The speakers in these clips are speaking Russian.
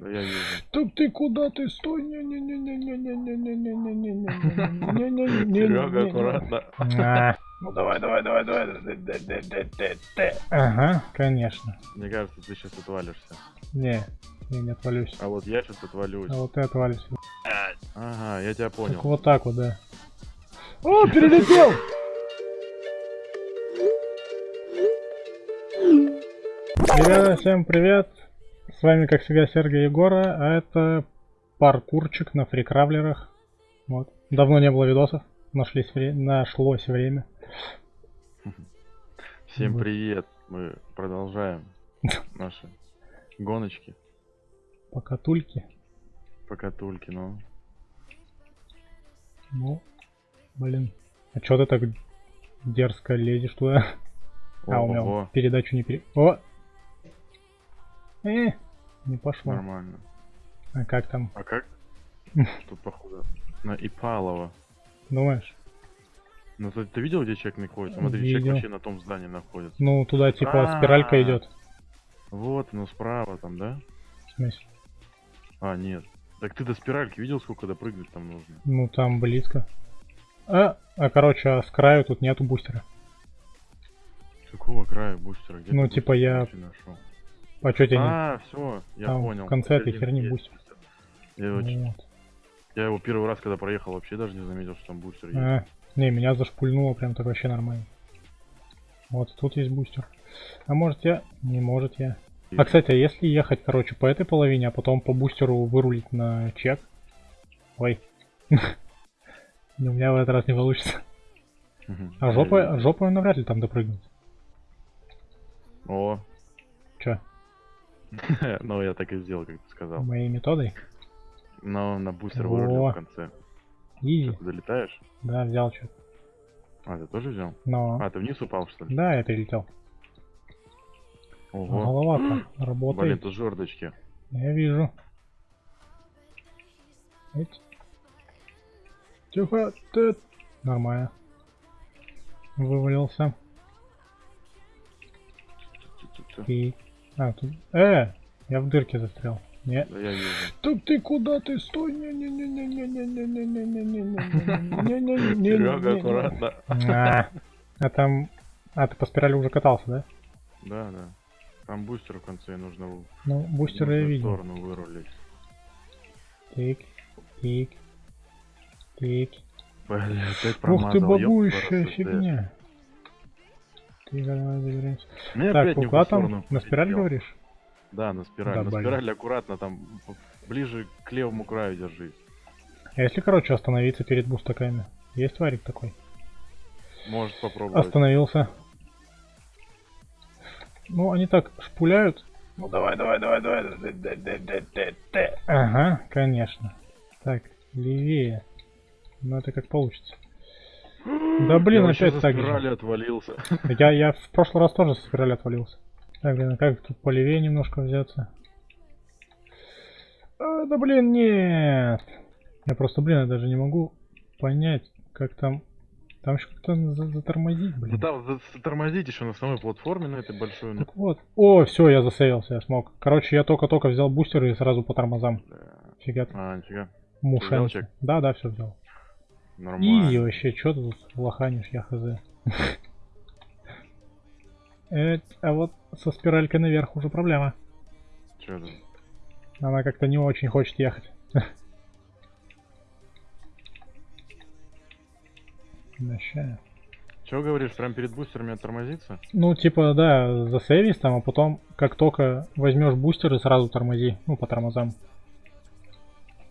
Так ты куда ты стой? не не не не не не не не не не не не не не не Серега, аккуратно. Ну давай, давай, давай, давай. Ага, конечно. Мне кажется, ты сейчас отвалишься. Не, я не отвалюсь. А вот я сейчас отвалюсь. А вот ты отвалишься. Ага, я тебя понял. Вот так вот, да. О, перелетел! Ребята, всем привет! С вами, как всегда, Сергей Егора, а это паркурчик на фрикравлерах. Вот. Давно не было видосов, нашлись вре- нашлось время. Всем Вот. привет. Мы продолжаем наши гоночки Покатульки. по катульке, ну. Ну, блин. А чё ты так дерзко лезешь туда? А, у меня Ого, передачу не пере... О! Э, не пошло. нормально. А как там? А как? Тут походу на Ипалова. Думаешь? Ну ты, ты видел, где человек находится? Смотри, человек Видел. вообще на том здании находится. Ну, туда типа А. спиралька идет. Вот, ну справа там, да? В смысле? А, нет. Так ты до спиральки видел, сколько допрыгнуть там нужно? Ну, там близко. А, а короче, а с краю тут нету бустера. Какого края бустера? Где Ну, типа, я- нашел? А чё тебе. А, все, я Там в понял. конце этой херни бустер. Я его, ч- Вот. я его первый раз, когда проехал, вообще даже не заметил, что там бустер есть. А, не, меня зашпульнуло прям так вообще нормально. Вот, тут есть бустер. А может я? Не может я. А, кстати, а если ехать, короче, по этой половине, а потом по бустеру вырулить на чек? Ой. У меня в этот раз не получится. А Я жопой, навряд ли там допрыгнуть. О, ну я так и сделал, как ты сказал. моей методой? Но на бустер вырулил в конце. Изи. Ты долетаешь? Да, взял что А, ты тоже взял? Но... А, ты вниз упал, что ли? Да, я перелетел. Ого. Голова-то Блин, работает. тут жердочки. Я вижу. Эть. Тихо, ты. Нормально. Вывалился. Тю-тю-тю. А, тут... Э! Я в дырке застрял. Не. Да я вижу. Так ты куда ты? Стой! не не не не не не не не не не не не не не не Серега, аккуратно. А а там... А, ты по спирали уже катался, да? Да, да. Там бустер в конце, нужно Ну, бустер я видел. сторону вырулить. Тик, тик, тик. Блин, опять Ух промазал. ты, ёпта, бабующая фигня. Ты давай заберемся. Мне Так, куда там? На спираль полетел. говоришь? Да, на спираль. Да, на блин. спираль аккуратно, там ближе к левому краю держись. А если, короче, остановиться перед бустаками? Есть варик такой? Может попробовать. Остановился. Ну, они так шпуляют. Ну, давай, давай, давай, давай. Ага, конечно. Так, левее. Ну, это как получится. Да блин, Я опять так же. отвалился. Я, я в прошлый раз тоже со спирали отвалился. Так, блин, а как тут полевее немножко взяться? А, да блин, нет. Я просто, блин, я даже не могу понять, как там... Там еще как-то за- затормозить, Да блин. там за- затормозить еще на самой платформе, на этой большой. Так вот. О, все, я засейвился, я смог. Короче, я только-только взял бустер и сразу по тормозам. Фига. А, нифига. Мушен. Да, да, все взял. Нормально. Изи вообще, что ты тут лоханишь, я хз. Э, А вот со спиралькой наверх уже проблема. Чё там? Она как-то не очень хочет ехать. Вообще. Чё говоришь, прям перед бустерами оттормозиться? Ну, типа, да, засейвись там, а потом, как только возьмешь бустер и сразу тормози, ну, по тормозам.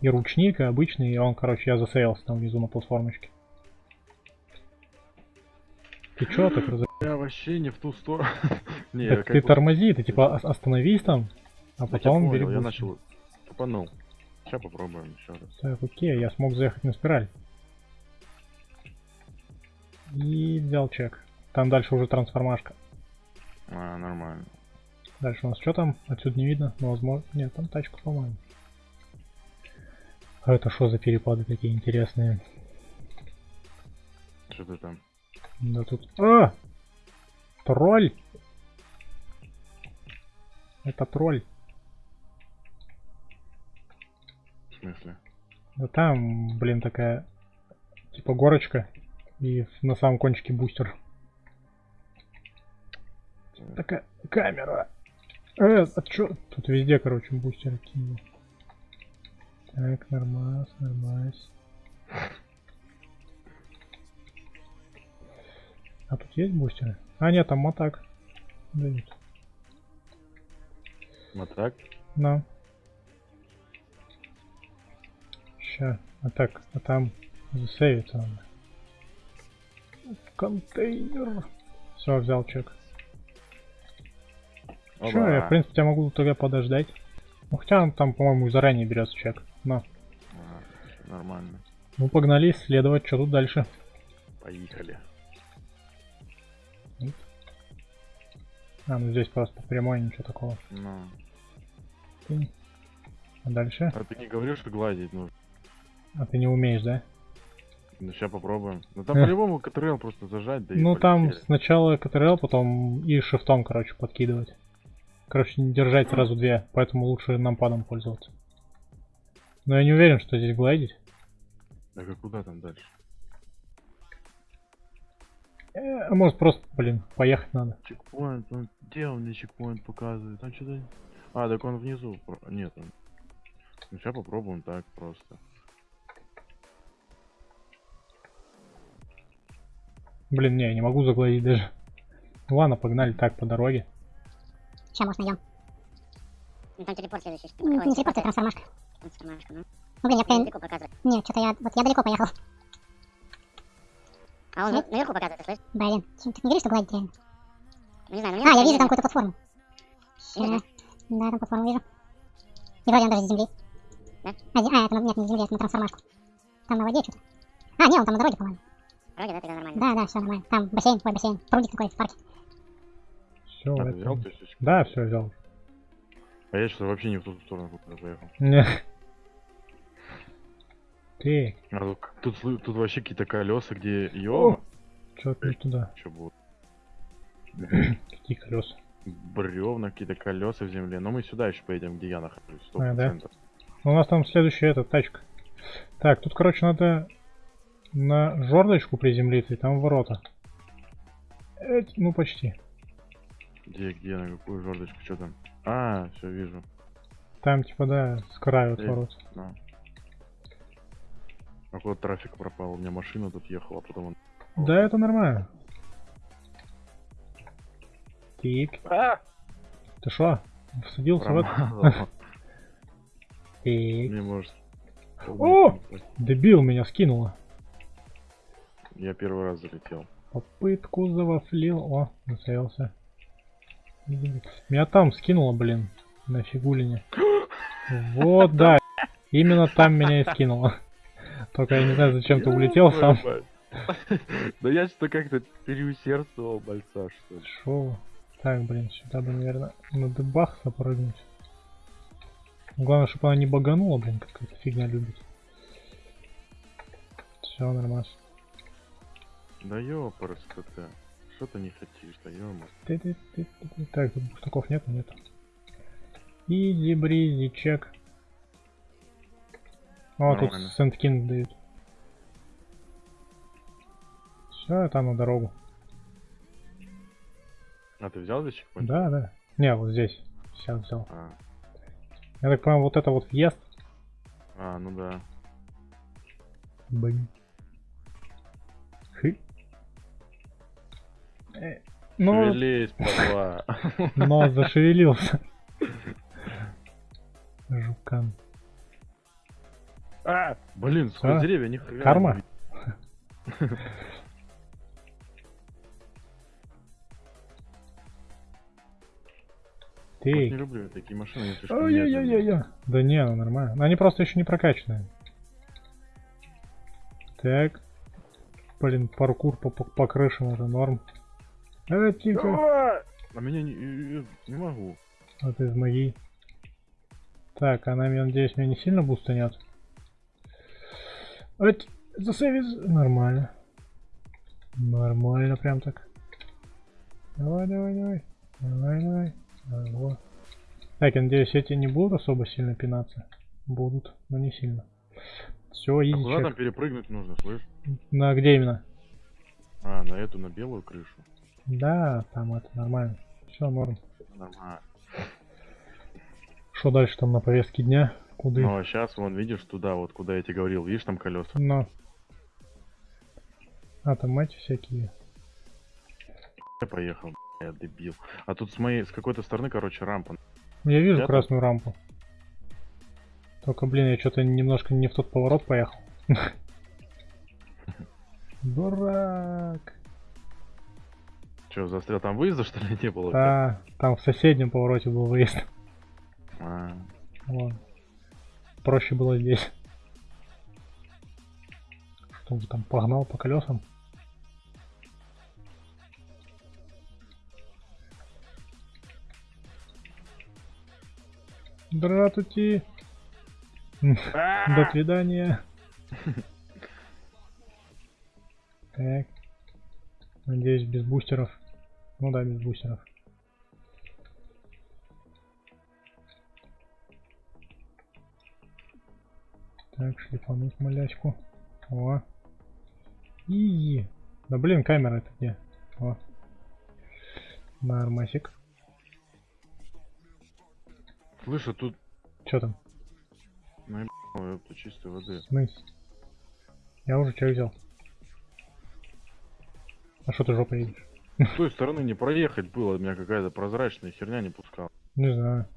И ручник, и обычный, и он, короче, я засейвился там внизу на платформочке. Ты чё так раз... Я вообще не в ту сторону. Не, Так ты тормози, ты типа ос- остановись там, а потом бери я начал тупанул. Сейчас попробуем еще раз. Так, окей, я смог заехать на спираль. И взял чек. Там дальше уже трансформашка. А, нормально. Дальше у нас что там? Отсюда не видно, но возможно... Нет, там тачка, по-моему. А это что за перепады такие интересные? Что ты там? Да тут... А! Тролль! Это тролль. смысле? Да там, блин, такая, типа горочка, и на самом кончике бустер. Такая камера. Э, а чё? Тут везде, короче, бустеры кинул. Так, нормас, нормас. А тут есть бустеры? А, нет, там мотак. Дают. Вот так? На. Ща. А так, а там засейвиться надо. Контейнер. Все, взял чек. Че, я в принципе тебя могу тогда подождать. Ну хотя он там, по-моему, заранее берется чек. На. А, нормально. Ну погнали исследовать, что тут дальше. Поехали. А, ну здесь просто прямой ничего такого. Ну. Ты- А дальше? А ты не говоришь, что гладить нужно? А ты не умеешь, да? Ну сейчас попробуем. Ну там по-любому КТРЛ просто зажать, да и ну там сначала КТРЛ, потом и шифтом, короче, подкидывать. Короче, не держать сразу две, поэтому лучше нампадом пользоваться. Но я не уверен, что здесь глайдить. Так а куда там дальше? Э, а может просто, блин, поехать надо. Чекпоинт, ну где он мне чекпоинт показывает? Там что-то... А, так он внизу. Нет, он... Ну сейчас попробуем так просто. Блин, не, я не могу загладить даже. Ну ладно, погнали так по дороге. Сейчас, может, найдем. Ну, там телепорт следующий. Ну, не Ой, телепорт, а трансформашка. Трансформашка, ну. Блин, я прям... Далеко показывает. Нет, что-то я... Вот я далеко поехал. А он Нет? на- наверху показывает, ты слышишь? Блин, ты не говоришь, что гладить реально? Ну, не знаю, ну А, я вижу там какую-то платформу. Вижу, Да, там платформу вижу. И вроде он даже с земли. Да? А, а, это, нет, не с земли, это на трансформашку. Там на воде что-то. А, нет, он там на дороге, по-моему. Вроде, да, тогда нормально. Да, да, все нормально. Там бассейн, ой, бассейн. Прудик такой в парке. Все, А, взял, это... то есть, Да, все взял. А я что-то вообще не в ту сторону куда поехал. Не. Ты, А тут, тут, тут вообще какие-то колеса, где ё что-то не туда. что будет? Какие колеса? Бревна, какие-то колеса в земле. Но мы сюда еще поедем, где я нахожусь. Сто А, да? процентов. Ну, У нас там следующая эта тачка. Так, тут, короче, надо на жердочку приземлиться, и там ворота. Эть, ну, почти. Где, где, на какую жердочку, что там? А, все вижу. Там, типа, да, с краю от Эй. ворот. Да. А куда трафик пропал? У меня машина тут ехала, а потом он... Да, это нормально. Тик. А! Ты шо? Всадился в это? Промазал. Тик. Мне может... О! Дебил меня скинуло. Я первый раз залетел. Попытку завафлил. О, нацелился. Меня там скинуло, блин. На фигулине. Вот, да. Именно там меня и скинуло. Только я не знаю, зачем ты улетел сам. Да я что-то как-то переусердствовал больца, что ли. Шо? Так, блин, сюда бы, наверное, на дебах запрыгнуть. Главное, чтобы она не баганула, блин, какая-то фигня любит. Все, нормально. Да ёпарас ты. Что ты не хотишь, да. Ты-ты-ты-ты-ты. Так, тут бустаков нет, нет. Изи бризи, чек. О, тут Нормально. Сент-Кинг дают. Все, там на дорогу. А ты взял здесь? Да, да. Не, вот здесь. Сейчас взял. А, Я так понимаю, вот это вот въезд. а, ну да. Блин. Хы. Э, Ну, Шевелись, падла. но зашевелился. Жукан. А, блин, сквозь А? деревья ни хрена. Карма? Вот не Ты. люблю я такие машины, они слишком медленные. Ой-ой-ой-ой. Да не, ну нормально. Они просто еще не прокачанные. Так. Блин, паркур по, по, по крышам это норм. Э, тихо. А! А меня не, не могу. Вот из моей. Так, она, я надеюсь, меня не сильно бустанет. Вот, засейвис. Нормально. Нормально прям так. Давай, давай, давай. Давай, давай. давай. во. Так, я надеюсь, эти не будут особо сильно пинаться. Будут, но не сильно. Все, А изи куда там перепрыгнуть нужно, слышь? На где именно? А, на эту, на белую крышу. Да, там это нормально. Все, норм. Нормально. Что дальше там на повестке дня? Куда? Ну а сейчас, вон, видишь, туда вот, куда я тебе говорил, видишь там колеса? Но. А, там эти всякие. Я поехал, я дебил. А тут с моей, с какой-то стороны, короче, рампа. Я вижу Я красную рампу. Только, блин, я что-то немножко не в тот поворот поехал. Дурак. Че, застрял? Там выезда, что ли, не было? Да, там в соседнем повороте был выезд. Ладно. Проще было здесь. Что он там погнал по колесам? Здравствуйте. До свидания. Так. Надеюсь, без бустеров. Ну да, без бустеров. Так, шлифануть малячку. О. Изи. Да блин, камера это где? О. Нормасик. Слышь, а тут, Чё там? ой, это чистой воды. Смыс. Я уже чай взял. А что ты жопой едешь? С той стороны не проехать было, меня какая-то прозрачная херня не пускала. Не знаю.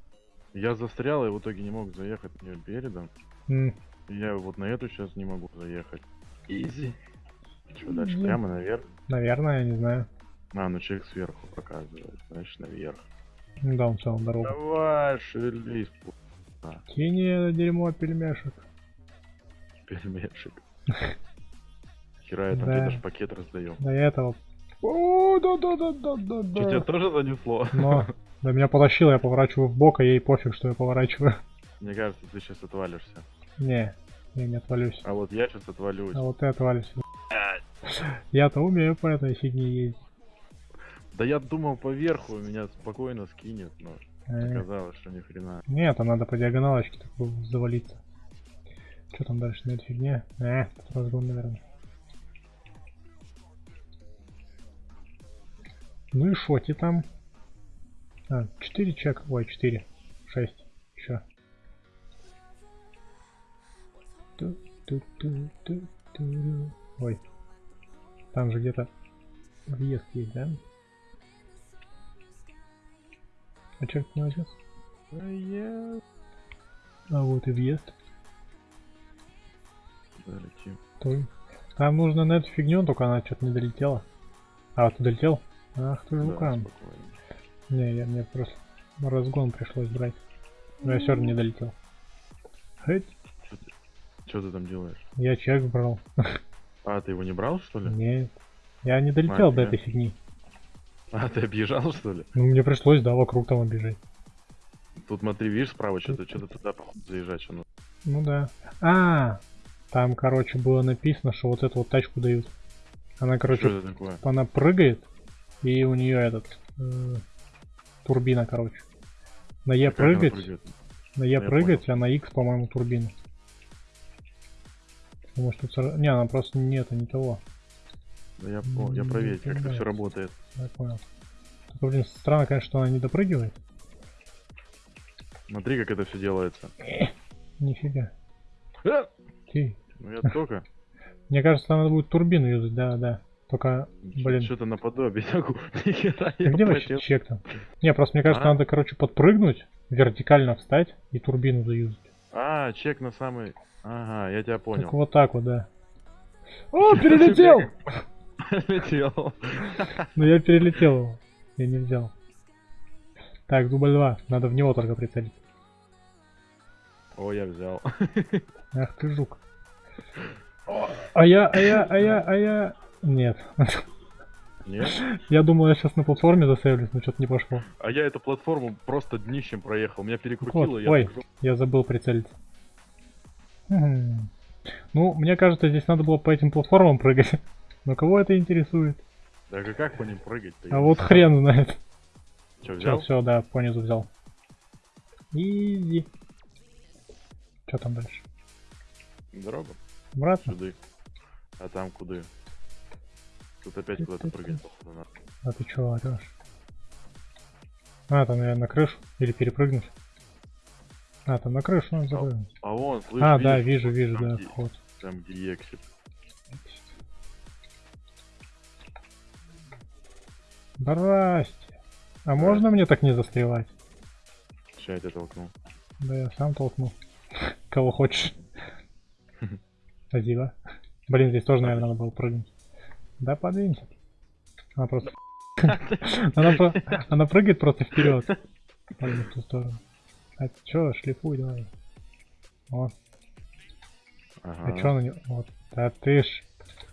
Я застрял и в итоге не мог заехать на неё передом. И Я вот на эту сейчас не могу заехать. Изи. Что дальше? Прямо наверх? наверное, я не знаю. А, ну человек сверху показывает, значит наверх. Да, он целом дорогу. Давай, шевелись, пу- Кинь это дерьмо пельмешек. пельмешек. Хера я там Да. тебе даже пакет раздаем. Да я этого... О, да, да, да, да, да, Что, тебя да. тоже занесло? Но, да меня потащило, я поворачиваю в бок, а ей пофиг, что я поворачиваю. Мне кажется, ты сейчас отвалишься. Не, я не отвалюсь. А вот я сейчас отвалюсь. А вот ты отвалишься. Я-то умею по этой фигне ездить. Да я думал поверху меня спокойно скинет, но Э, оказалось, что ни хрена. Нет, там надо по диагоналочке такой завалиться. Что там дальше на этой фигне? Э, разгон, наверное. Ну и шоти там. А, 4 чек. Ой, 4. 6. Ой. Там же где-то въезд есть, да? А чек не возьмет? А вот и въезд. Долетим. Той. Там нужно на эту фигню, только она что-то не долетела. А, вот долетел? Ах ты Да, жукан. спокойно. Не, я мне просто разгон пришлось брать. Но я все равно не долетел. Хоть Что ты там делаешь? я чек брал. А, ты его не брал, что ли? Нет. Я не долетел до Нафига? этой фигни. А, ты объезжал, что ли? Ну мне пришлось, да, вокруг там обижать. Тут смотри, видишь, справа что-то, что-то туда заезжать что. Ну да. А, там, короче, было написано, что вот эту вот тачку дают. Она, короче, Что это такое? она прыгает, и у нее этот э, турбина, короче. На Е она прыгать, на Е прыгать, а на X, по-моему, турбина. Потому что ца- не, она просто не это, не того. Да я, о, я М, проверить, как это все работает. Я понял. Только, блин, странно, конечно, что она не допрыгивает. Смотри, как это все делается. Нифига. А! Ты. Ну я только. Мне кажется, надо будет турбину юзать, да, да. Только, блин. Что-то наподобие. Нихера А где вообще чек там? Не, просто мне кажется, А? надо, короче, подпрыгнуть, вертикально встать и турбину заюзать. А, чек на самый... Ага, я тебя понял. Так вот так вот, да. О, перелетел! Летел. Ну я перелетел его. Я не взял. Так, дубль 2. Надо в него только прицелиться. О, я взял. Ах ты жук. А я, а я, а я, а я... Нет. Нет? Я думал, я сейчас на платформе засейвлюсь, но что-то не пошло. А я эту платформу просто днищем проехал. Меня Вот, перекрутило. я ой, так- я забыл прицелиться. Ну, мне кажется, здесь надо было по этим платформам прыгать. Но кого это интересует? Так а как по ним прыгать-то? А вот хрен знает. Все, взял? все, да, понизу взял. Изи. Что там дальше? Дорога. Обратно? Сюда. А там куда? Тут опять куда-то прыгать, походу, надо. А ты чё орёшь? А, там, наверное, на крышу? Или перепрыгнуть? А, там на крышу надо запрыгнуть. А вон, слышь, А, да, вижу, вижу, там, да, где, вход. там, где эксит. Здрасте. А можно мне так не застревать? Сейчас я тебя толкнул. Да я сам толкну. Кого хочешь. Спасибо. Блин, здесь тоже, наверное, надо было прыгнуть. Да подвинься. Она просто... Она, прыгает просто вперед. Ладно, в ту сторону. А чё, шлифуй давай. О, а чё она не... Вот. Да ты ж...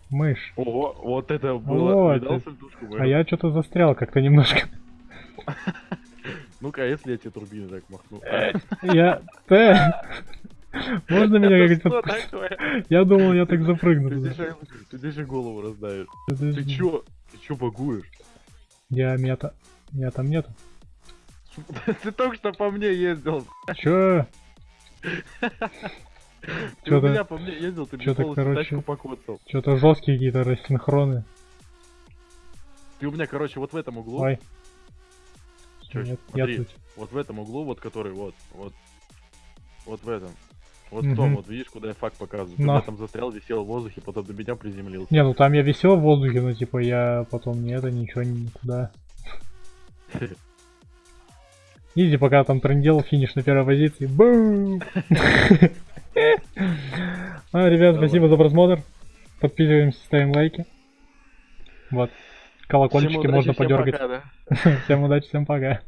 Мышь. Ого, вот это было. Вот, А я что-то застрял как-то немножко. Ну-ка, а если я тебе турбины так махну? Я... Т. Можно меня как-то... Я думал, я так запрыгну Ты туда. здесь же- Ты здесь же голову раздавишь. Ты чё? Ты чё багуешь? Я мета... Меня там нету. Ты только что по мне ездил. Чё? Ты у Чё-то- меня по мне ездил, ты мне чё-то, полностью тачку покоцал. Что-то жесткие какие-то рассинхроны. Ты у меня, короче, вот в этом углу. Ой, Чё, нет, я смотри, тут. вот в этом углу, вот который, вот, вот, вот в этом. Вот в том, вот видишь, куда я факт показываю. Но. в этом застрял, висел в воздухе, потом до меня приземлился. Не, ну там я висел в воздухе, но типа я потом не это, ничего никуда. Изи, пока там трендел, финиш на первой позиции. Бум! А, ребят, спасибо за просмотр. Подписываемся, ставим лайки. Вот. Колокольчики можно подергать. Всем удачи, всем пока.